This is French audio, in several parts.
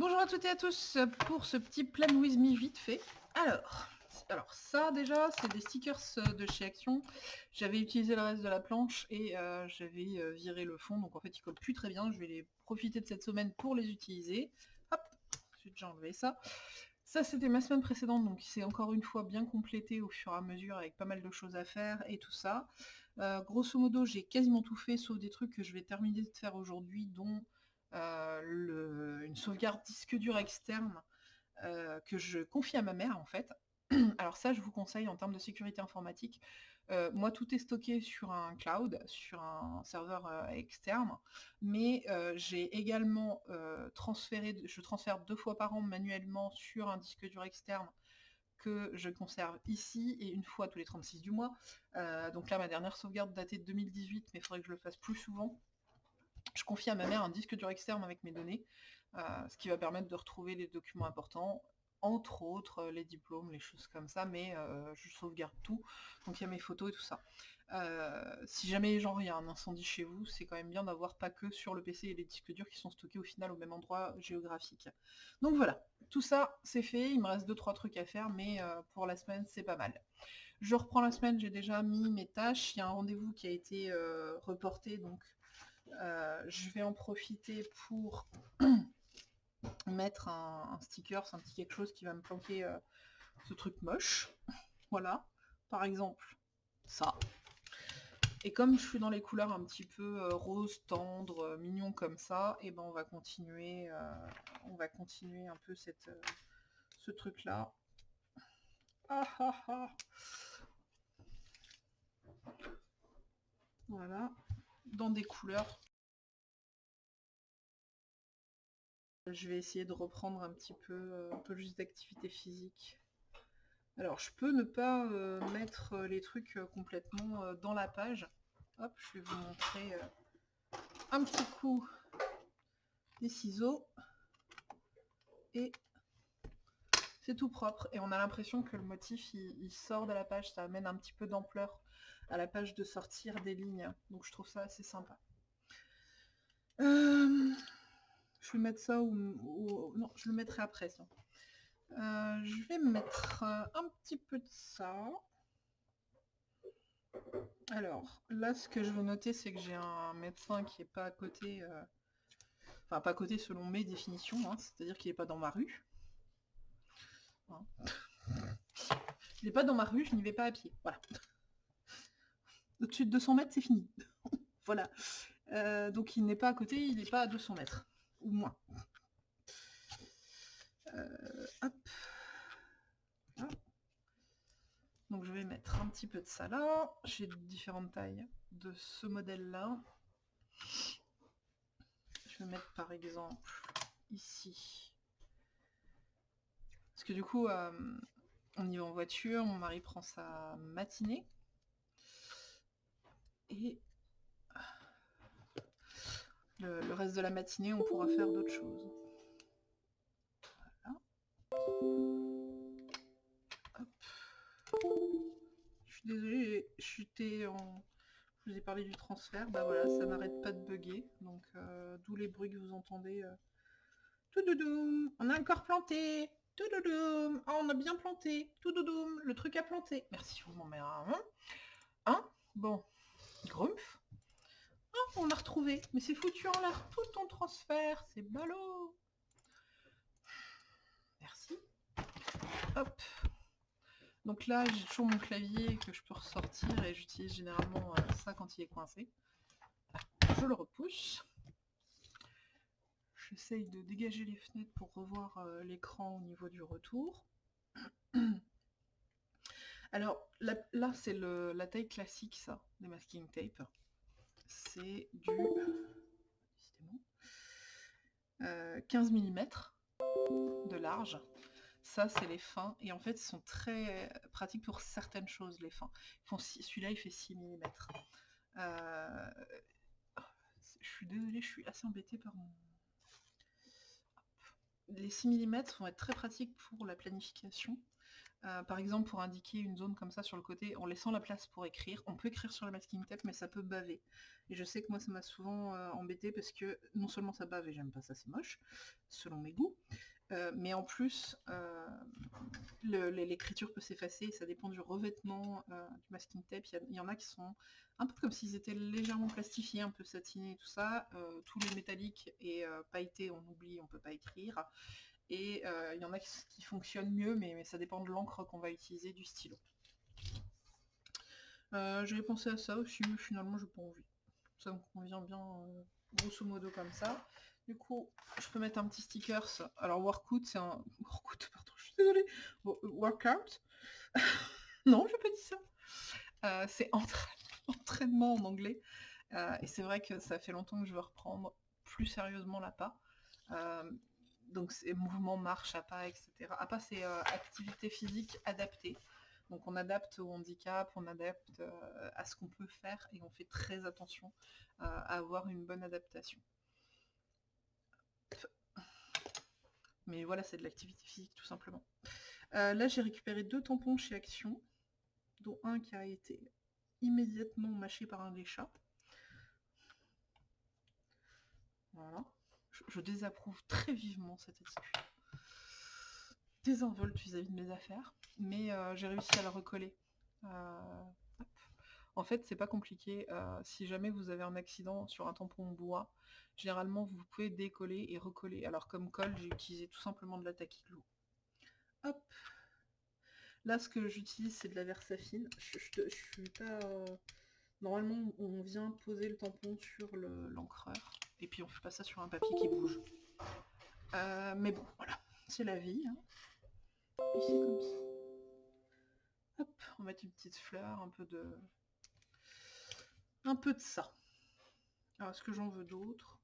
Bonjour à toutes et à tous pour ce petit plan with me vite fait. Alors, alors ça déjà, c'est des stickers de chez Action. J'avais utilisé le reste de la planche et euh, j'avais euh, viré le fond, donc en fait ils collent plus très bien. Je vais les profiter de cette semaine pour les utiliser. Hop, j'ai déjà enlevé ça. Ça c'était ma semaine précédente, donc c'est encore une fois bien complété au fur et à mesure avec pas mal de choses à faire et tout ça. Euh, grosso modo, j'ai quasiment tout fait, sauf des trucs que je vais terminer de faire aujourd'hui, dont une sauvegarde disque dur externe que je confie à ma mère en fait. Alors ça, je vous conseille en termes de sécurité informatique. Euh, moi, tout est stocké sur un cloud, sur un serveur euh, externe, mais euh, j'ai également transféré, je transfère deux fois par an manuellement sur un disque dur externe que je conserve ici et une fois tous les 36 du mois. donc là, ma dernière sauvegarde datait de 2018, mais il faudrait que je le fasse plus souvent. Je confie à ma mère un disque dur externe avec mes données, ce qui va permettre de retrouver les documents importants entre autres euh, les diplômes, les choses comme ça, mais euh, je sauvegarde tout, donc il y a mes photos et tout ça. Euh, si jamais genre il y a un incendie chez vous, c'est quand même bien d'avoir pas que sur le PC et les disques durs qui sont stockés au final au même endroit géographique. Donc voilà, tout ça c'est fait, il me reste 2-3 trucs à faire, mais pour la semaine c'est pas mal. Je reprends la semaine, j'ai déjà mis mes tâches, il y a un rendez-vous qui a été reporté, donc je vais en profiter pour mettre un, sticker, c'est un petit quelque chose qui va me planquer euh, ce truc moche. Voilà, par exemple, ça. Et comme je suis dans les couleurs un petit peu euh, rose, tendre, euh, mignon comme ça, et eh ben on va continuer, on va continuer un peu cette, ce truc là. Ah, ah, ah. Voilà, dans des couleurs Je vais essayer de reprendre un petit peu, euh, un peu juste d'activité physique. Alors, je peux ne pas euh, mettre euh, les trucs complètement dans la page. Hop, je vais vous montrer un petit coup des ciseaux. Et c'est tout propre. Et on a l'impression que le motif, il, sort de la page. Ça amène un petit peu d'ampleur à la page de sortir des lignes. Donc je trouve ça assez sympa. Je vais mettre ça ou... Non, je le mettrai après. Euh, je vais mettre euh, un petit peu de ça. Alors, là, ce que je veux noter, c'est que j'ai un médecin qui n'est pas à côté... Euh, enfin, pas à côté selon mes définitions, hein, c'est-à-dire qu'il n'est pas dans ma rue. Hein. Il n'est pas dans ma rue, je n'y vais pas à pied. Voilà. Au-dessus de 200 mètres, c'est fini. voilà. donc il n'est pas à côté, il n'est pas à 200 mètres ou moins. Euh, Donc je vais mettre un petit peu de ça là. J'ai différentes tailles de ce modèle-là. Je vais mettre par exemple ici. Parce que du coup, euh, on y va en voiture, mon mari prend sa matinée. Et le, reste de la matinée, on pourra faire d'autres choses. Je suis désolée, chuté en... Je vous ai parlé du transfert, bah voilà, ça n'arrête pas de bugger, donc euh, d'où les bruits que vous entendez. Euh. Tout on a encore planté, tout doudoum, oh, on a bien planté, tout doudoum, le truc a planté. Merci, vous m'en mettez un. Hein? Bon, grumpf on l'a retrouvé. Mais c'est foutu en l'air tout ton transfert. C'est ballot. Merci. Hop. Donc là, j'ai toujours mon clavier que je peux ressortir et j'utilise généralement euh, ça quand il est coincé. Je le repousse. J'essaye de dégager les fenêtres pour revoir euh, l'écran au niveau du retour. Alors là, c'est la taille classique, ça, des masking tape c'est du 15 mm de large. Ça, c'est les fins. Et en fait, ils sont très pratiques pour certaines choses, les fins. Celui-là, il fait 6 mm. Euh, je suis désolée, je suis assez embêtée par mon... Les 6 mm vont être très pratiques pour la planification. Euh, par exemple, pour indiquer une zone comme ça sur le côté, en laissant la place pour écrire. On peut écrire sur la masking tape, mais ça peut baver. Et je sais que moi, ça m'a souvent euh, embêté parce que non seulement ça bave et j'aime pas ça, c'est moche, selon mes goûts, euh, mais en plus, l'écriture peut s'effacer, ça dépend du revêtement du masking tape. Il y, en a qui sont un peu comme s'ils étaient légèrement plastifiés, un peu satinés et tout ça. tous les métalliques et pailletés, on oublie, on peut pas écrire. Et euh, il y en a qui, fonctionnent mieux, mais, ça dépend de l'encre qu'on va utiliser, du stylo. Euh, J'avais pensé à ça aussi, mais finalement j'ai pas envie. Ça me convient bien euh, grosso modo comme ça. Du coup, je peux mettre un petit stickers. Alors workout, c'est un. Workout, pardon, je suis désolée. Workout? non, je peux dire ça. Euh, c'est entraînement en anglais. et c'est vrai que ça fait longtemps que je veux reprendre plus sérieusement la pas donc c'est mouvement, marche, à pas, etc. À pas, c'est euh, activité physique adaptée. Donc on adapte au handicap, on adapte euh, à ce qu'on peut faire et on fait très attention euh, à avoir une bonne adaptation. Mais voilà, c'est de l'activité physique tout simplement. là, j'ai récupéré deux tampons chez Action, dont un qui a été immédiatement mâché par un des chats. Voilà je, désapprouve très vivement cette excuse. Désinvolte vis-à-vis de mes affaires, mais euh, j'ai réussi à la recoller. Euh, en fait, c'est pas compliqué. Euh, si jamais vous avez un accident sur un tampon bois, généralement vous pouvez décoller et recoller. Alors comme colle, j'ai utilisé tout simplement de la taquiglou. Hop Là, ce que j'utilise, c'est de la Versafine. Normalement, on vient poser le tampon sur l'encreur. Et puis on fait pas ça sur un papier qui bouge. Euh, mais bon, voilà. C'est la vie. Hein. Hop, on mettre une petite fleur, un peu de... Un peu de ça. Alors, est-ce que j'en veux d'autres?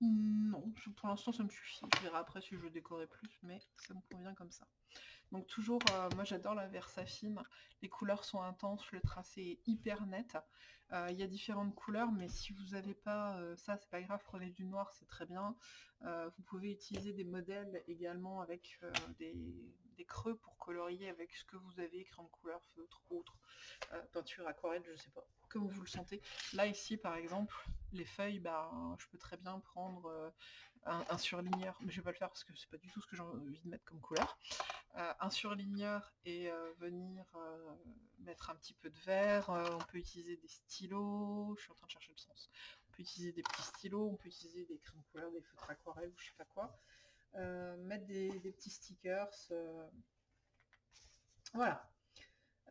Non, pour l'instant ça me suffit. Je verrai après si je décorer plus, mais ça me convient comme ça. Donc toujours, euh, moi j'adore la Versafine, les couleurs sont intenses, le tracé est hyper net. Euh, il y a différentes couleurs, mais si vous n'avez pas euh, ça, c'est pas grave, prenez du noir, c'est très bien. vous pouvez utiliser des modèles également avec des, creux pour colorier avec ce que vous avez, crayon de couleur, feutre, autre, peinture, aquarelle, je sais pas, comme vous le sentez. Là ici par exemple, les feuilles, bah, je peux très bien prendre un, surligneur, mais je vais pas le faire parce que c'est pas du tout ce que j'ai envie de mettre comme couleur. Euh, un surligneur et euh, venir euh, mettre un petit peu de vert. on peut utiliser des stylos, je suis en train de chercher le sens. On peut utiliser des petits stylos, on peut utiliser des crayons de couleur, des feutres aquarelles ou je sais pas quoi. mettre des petits stickers. Voilà,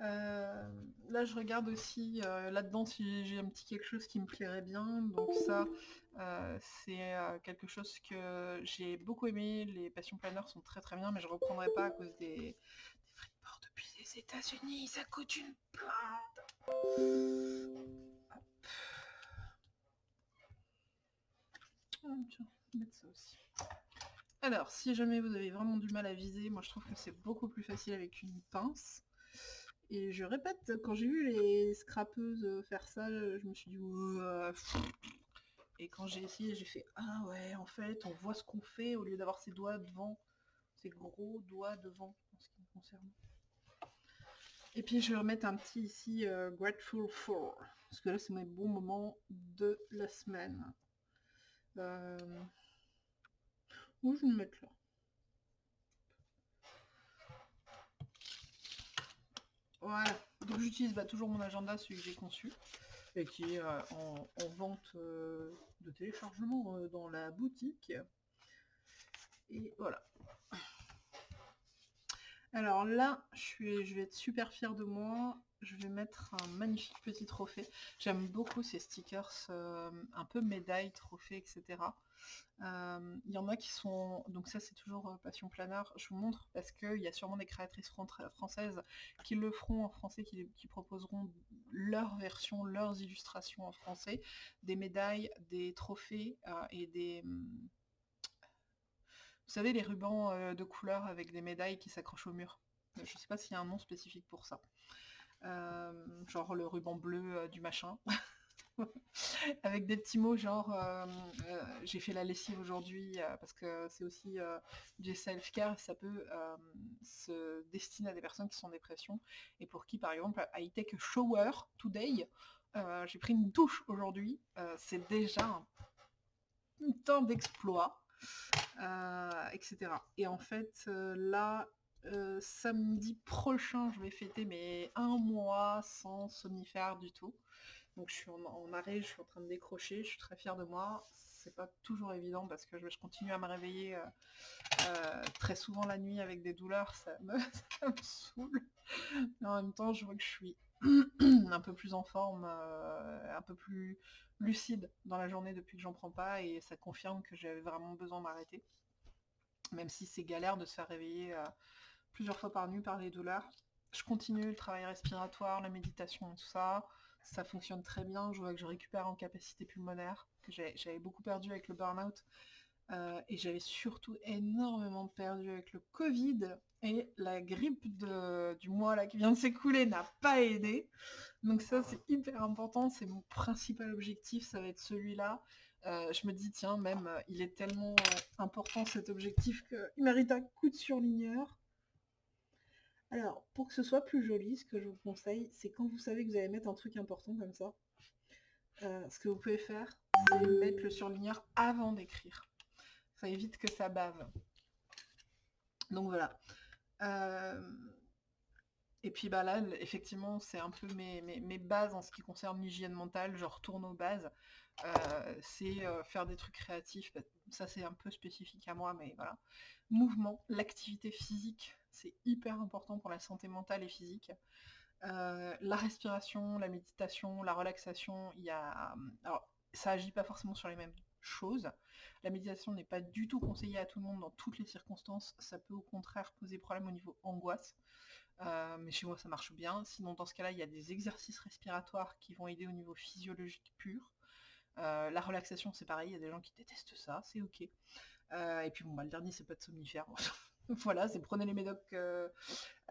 euh, là, je regarde aussi euh, là-dedans si j'ai un petit quelque chose qui me plairait bien. Donc ça, euh, c'est quelque chose que j'ai beaucoup aimé. Les passions planeurs sont très très bien, mais je reprendrai pas à cause des, des port depuis les États-Unis. Ça coûte une plainte. aussi. Alors, si jamais vous avez vraiment du mal à viser, moi je trouve que c'est beaucoup plus facile avec une pince. Et je répète, quand j'ai vu les scrapeuses faire ça, je me suis dit Et quand j'ai essayé, j'ai fait ah ouais, en fait, on voit ce qu'on fait au lieu d'avoir ses doigts devant, ses gros doigts devant en ce qui me concerne. Et puis je vais remettre un petit ici Grateful for, parce que là c'est mes bons moments de la semaine. Euh... Où je vais le mettre là? Voilà, donc j'utilise bah, toujours mon agenda, celui que j'ai conçu, et qui est euh, en, vente euh, de téléchargement euh, dans la boutique. Et voilà. Alors là, je, suis, je vais être super fière de moi je vais mettre un magnifique petit trophée. J'aime beaucoup ces stickers un peu médailles, trophées, etc. Euh, il y en a qui sont... Donc ça c'est toujours euh, Passion Planeur. Je vous montre parce qu'il y a sûrement des créatrices françaises qui le feront en français, qui, proposeront leur version, leurs illustrations en français. Des médailles, des trophées et des... Vous savez les rubans de couleur avec des médailles qui s'accrochent au mur. Je ne sais pas s'il y a un nom spécifique pour ça. Euh, genre le ruban bleu euh, du machin. avec des petits mots genre j'ai fait la lessive aujourd'hui parce que c'est aussi du self-care, ça peut se destiner à des personnes qui sont en dépression et pour qui par exemple a shower today, j'ai pris une douche aujourd'hui, c'est déjà un temps d'exploit, etc. Et en fait là samedi prochain, je vais fêter mes un mois sans somnifère du tout. Donc je suis en, arrêt, je suis en train de décrocher, je suis très fière de moi. C'est pas toujours évident parce que je, continue à me réveiller euh, euh, très souvent la nuit avec des douleurs, ça me, saoule. Mais en même temps, je vois que je suis un peu plus en forme, euh, un peu plus lucide dans la journée depuis que j'en prends pas et ça confirme que j'avais vraiment besoin d'arrêter. Même si c'est galère de se faire réveiller plusieurs fois par nuit par les douleurs. Je continue le travail respiratoire, la méditation tout ça ça fonctionne très bien. Je vois que je récupère en capacité pulmonaire, que j'avais beaucoup perdu avec le burn-out. Euh, et j'avais surtout énormément perdu avec le Covid et la grippe du mois là qui vient de s'écouler n'a pas aidé. Donc ça c'est hyper important, c'est mon principal objectif, ça va être celui-là. Euh, je me dis tiens même il est tellement euh, important cet objectif qu'il mérite un coup de surligneur. Alors, pour que ce soit plus joli, ce que je vous conseille, c'est quand vous savez que vous allez mettre un truc important comme ça, euh, ce que vous pouvez faire, c'est mettre le surligneur avant d'écrire. Ça évite que ça bave. Donc voilà. Euh, et puis bah là, effectivement, c'est un peu mes, bases en ce qui concerne l'hygiène mentale, je retourne aux bases. Euh, c'est faire des trucs créatifs, bah, ça c'est un peu spécifique à moi, mais voilà. Mouvement, l'activité physique, c'est hyper important pour la santé mentale et physique. Euh, la respiration, la méditation, la relaxation, il y a... Alors, ça agit pas forcément sur les mêmes choses. La méditation n'est pas du tout conseillée à tout le monde dans toutes les circonstances. Ça peut au contraire poser problème au niveau angoisse. Euh, mais chez moi, ça marche bien. Sinon, dans ce cas-là, il y a des exercices respiratoires qui vont aider au niveau physiologique pur. Euh, la relaxation, c'est pareil, il y a des gens qui détestent ça, c'est ok. et puis bon, bah, le dernier, c'est pas de somnifère. voilà, c'est prenez les médocs euh,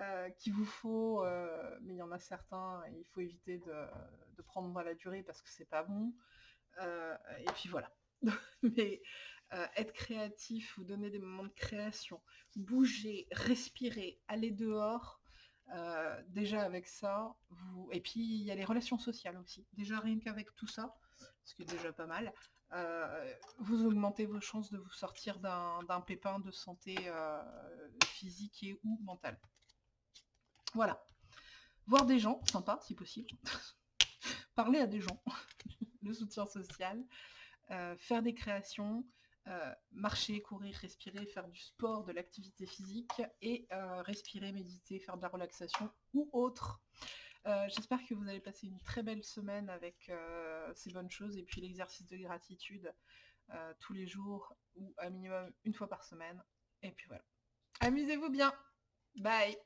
euh, qu'il vous faut, euh, mais il y en a certains, il faut éviter de, prendre à la durée parce que c'est pas bon. et puis voilà. mais être créatif, vous donner des moments de création, bouger, respirer, aller dehors, déjà avec ça, vous... et puis il y a les relations sociales aussi. Déjà rien qu'avec tout ça, ce qui est déjà pas mal, euh, vous augmentez vos chances de vous sortir d'un pépin de santé euh, physique et ou mentale. Voilà. Voir des gens, sympa si possible. Parler à des gens, le soutien social, euh, faire des créations, marcher, courir, respirer, faire du sport, de l'activité physique et respirer, méditer, faire de la relaxation ou autre. Euh, j'espère que vous allez passer une très belle semaine avec euh, ces bonnes choses et puis l'exercice de gratitude euh, tous les jours ou à minimum une fois par semaine. Et puis voilà. Amusez-vous bien. Bye